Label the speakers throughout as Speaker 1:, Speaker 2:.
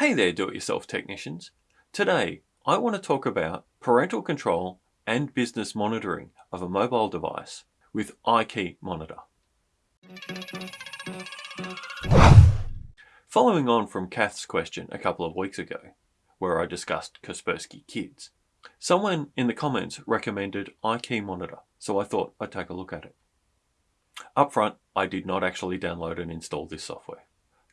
Speaker 1: Hey there, do-it-yourself technicians. Today, I want to talk about parental control and business monitoring of a mobile device with iKey Monitor. Following on from Kath's question a couple of weeks ago, where I discussed Kaspersky Kids, someone in the comments recommended iKey Monitor, so I thought I'd take a look at it. Up front, I did not actually download and install this software.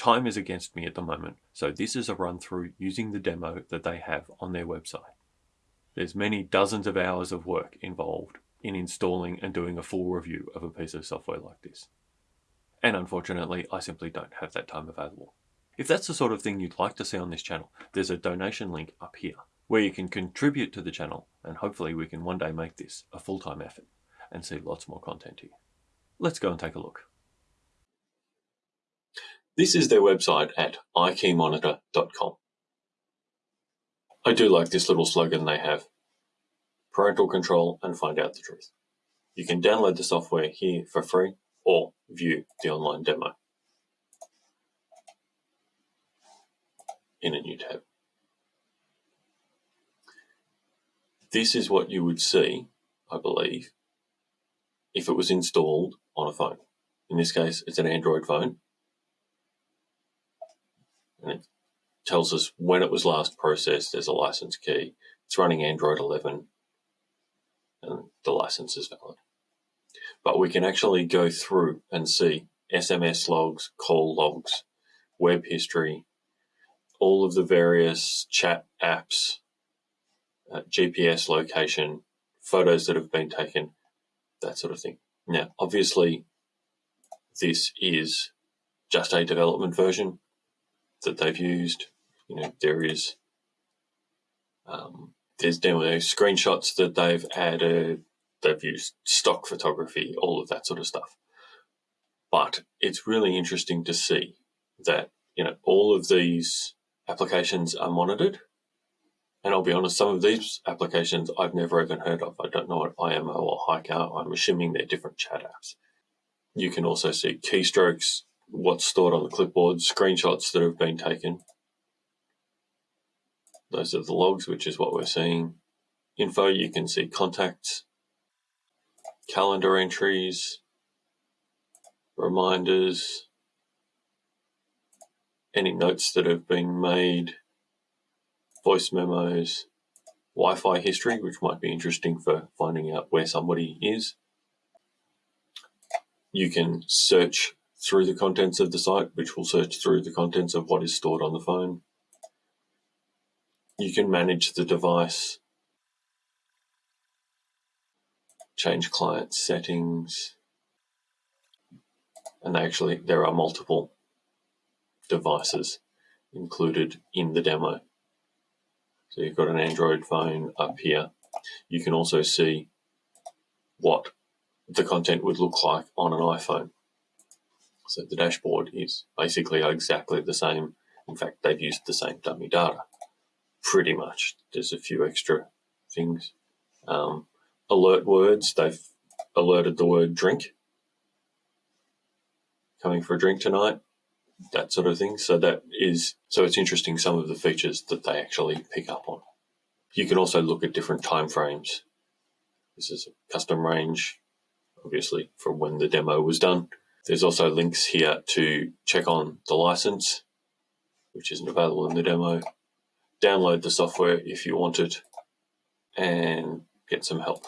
Speaker 1: Time is against me at the moment, so this is a run through using the demo that they have on their website. There's many dozens of hours of work involved in installing and doing a full review of a piece of software like this. And unfortunately, I simply don't have that time available. If that's the sort of thing you'd like to see on this channel, there's a donation link up here where you can contribute to the channel and hopefully we can one day make this a full-time effort and see lots more content here. Let's go and take a look. This is their website at ikeymonitor.com. I do like this little slogan they have. Parental control and find out the truth. You can download the software here for free or view the online demo in a new tab. This is what you would see, I believe, if it was installed on a phone. In this case, it's an Android phone and it tells us when it was last processed. There's a license key. It's running Android 11 and the license is valid. But we can actually go through and see SMS logs, call logs, web history, all of the various chat apps, uh, GPS location, photos that have been taken, that sort of thing. Now, obviously, this is just a development version that they've used. You know, there is um, there's demo screenshots that they've added. They've used stock photography, all of that sort of stuff. But it's really interesting to see that you know all of these applications are monitored. And I'll be honest, some of these applications I've never even heard of. I don't know what IMO or Hike are. I'm assuming they're different chat apps. You can also see keystrokes what's stored on the clipboard, screenshots that have been taken. Those are the logs, which is what we're seeing. Info, you can see contacts, calendar entries, reminders, any notes that have been made, voice memos, Wi-Fi history, which might be interesting for finding out where somebody is. You can search through the contents of the site, which will search through the contents of what is stored on the phone. You can manage the device, change client settings, and actually there are multiple devices included in the demo. So you've got an Android phone up here. You can also see what the content would look like on an iPhone. So the dashboard is basically exactly the same. In fact, they've used the same dummy data, pretty much. There's a few extra things. Um, alert words, they've alerted the word drink. Coming for a drink tonight, that sort of thing. So that is, so it's interesting some of the features that they actually pick up on. You can also look at different time frames. This is a custom range, obviously, from when the demo was done. There's also links here to check on the license, which isn't available in the demo. Download the software if you want it and get some help,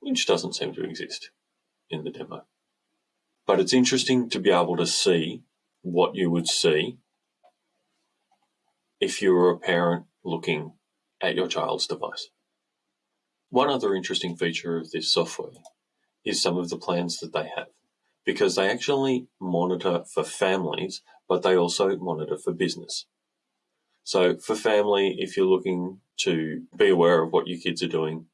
Speaker 1: which doesn't seem to exist in the demo. But it's interesting to be able to see what you would see if you were a parent looking at your child's device. One other interesting feature of this software is some of the plans that they have because they actually monitor for families, but they also monitor for business. So for family, if you're looking to be aware of what your kids are doing,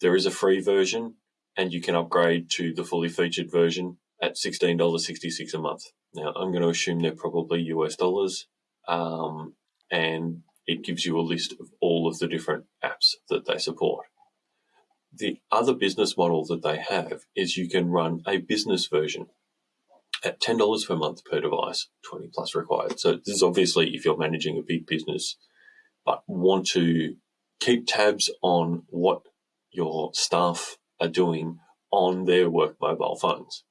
Speaker 1: there is a free version and you can upgrade to the fully featured version at $16.66 a month. Now, I'm going to assume they're probably US dollars. Um, and it gives you a list of all of the different apps that they support. The other business model that they have is you can run a business version at $10 per month per device, 20 plus required. So this is obviously if you're managing a big business, but want to keep tabs on what your staff are doing on their work mobile phones.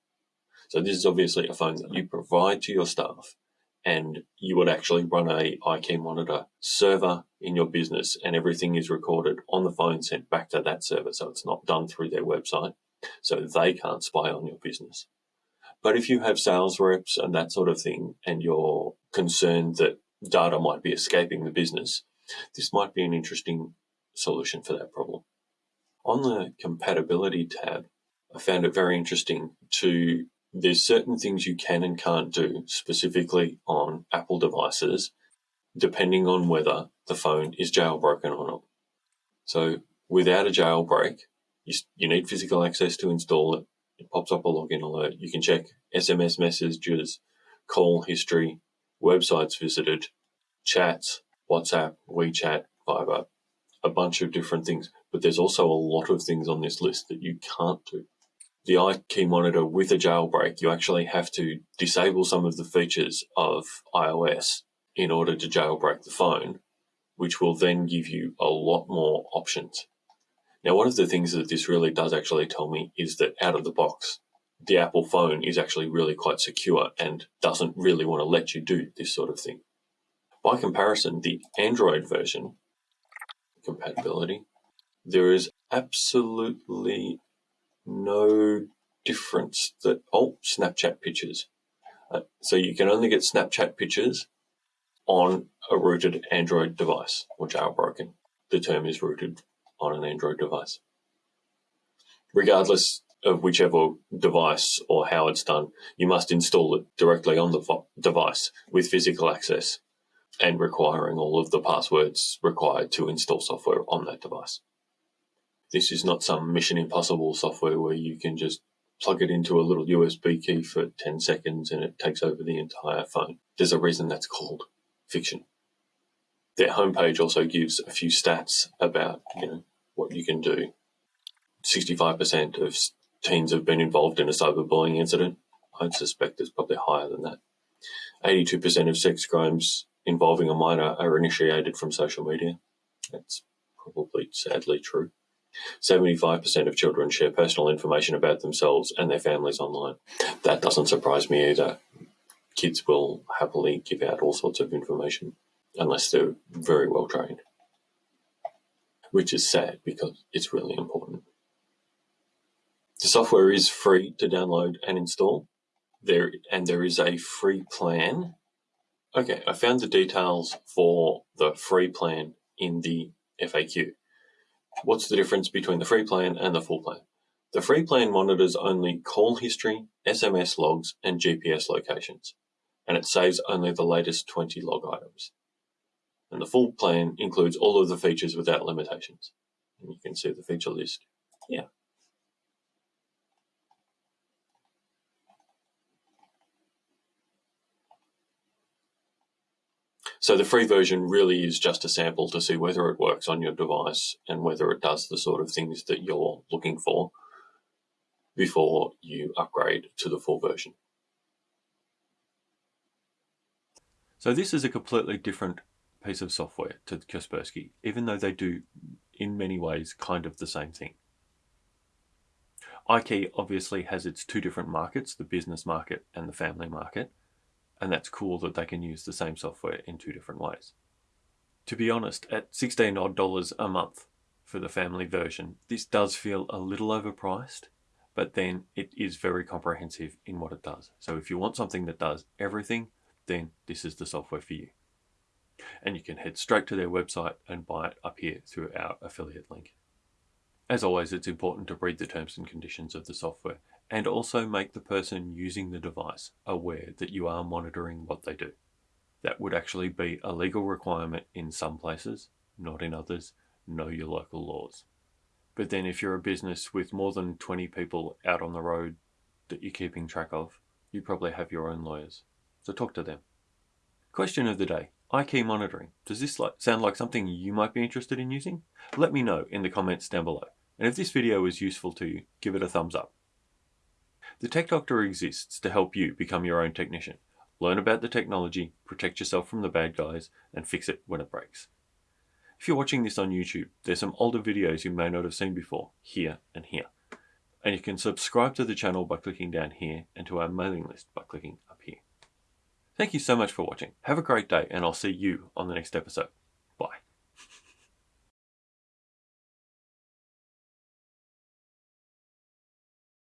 Speaker 1: So this is obviously a phone that you provide to your staff and you would actually run a iKey monitor server in your business and everything is recorded on the phone sent back to that server. So it's not done through their website. So they can't spy on your business. But if you have sales reps and that sort of thing, and you're concerned that data might be escaping the business, this might be an interesting solution for that problem. On the compatibility tab, I found it very interesting to there's certain things you can and can't do specifically on Apple devices, depending on whether the phone is jailbroken or not. So without a jailbreak, you, you need physical access to install it. It pops up a login alert. You can check SMS messages, call history, websites visited, chats, WhatsApp, WeChat, Viber, a bunch of different things. But there's also a lot of things on this list that you can't do the iKey monitor with a jailbreak, you actually have to disable some of the features of iOS in order to jailbreak the phone, which will then give you a lot more options. Now, one of the things that this really does actually tell me is that out of the box, the Apple phone is actually really quite secure and doesn't really want to let you do this sort of thing. By comparison, the Android version compatibility, there is absolutely no difference that, oh, Snapchat pictures. Uh, so you can only get Snapchat pictures on a rooted Android device or jailbroken. The term is rooted on an Android device. Regardless of whichever device or how it's done, you must install it directly on the device with physical access and requiring all of the passwords required to install software on that device. This is not some Mission Impossible software where you can just plug it into a little USB key for 10 seconds and it takes over the entire phone. There's a reason that's called fiction. Their homepage also gives a few stats about, you know, what you can do. 65% of teens have been involved in a cyberbullying incident. I'd suspect it's probably higher than that. 82% of sex crimes involving a minor are initiated from social media. That's probably sadly true. 75% of children share personal information about themselves and their families online. That doesn't surprise me either. Kids will happily give out all sorts of information unless they're very well trained, which is sad because it's really important. The software is free to download and install. There and there is a free plan. Okay, I found the details for the free plan in the FAQ. What's the difference between the free plan and the full plan? The free plan monitors only call history, SMS logs, and GPS locations, and it saves only the latest 20 log items. And the full plan includes all of the features without limitations. And you can see the feature list here. So the free version really is just a sample to see whether it works on your device and whether it does the sort of things that you're looking for before you upgrade to the full version. So this is a completely different piece of software to Kaspersky, even though they do in many ways kind of the same thing. iKey obviously has its two different markets, the business market and the family market and that's cool that they can use the same software in two different ways. To be honest, at 16 odd dollars a month for the family version, this does feel a little overpriced, but then it is very comprehensive in what it does. So if you want something that does everything, then this is the software for you. And you can head straight to their website and buy it up here through our affiliate link. As always, it's important to read the terms and conditions of the software and also make the person using the device aware that you are monitoring what they do. That would actually be a legal requirement in some places, not in others. Know your local laws. But then if you're a business with more than 20 people out on the road that you're keeping track of, you probably have your own lawyers. So talk to them. Question of the day. iKey monitoring. Does this sound like something you might be interested in using? Let me know in the comments down below. And if this video was useful to you, give it a thumbs up. The Tech Doctor exists to help you become your own technician. Learn about the technology, protect yourself from the bad guys, and fix it when it breaks. If you're watching this on YouTube, there's some older videos you may not have seen before, here and here. And you can subscribe to the channel by clicking down here and to our mailing list by clicking up here. Thank you so much for watching. Have a great day and I'll see you on the next episode.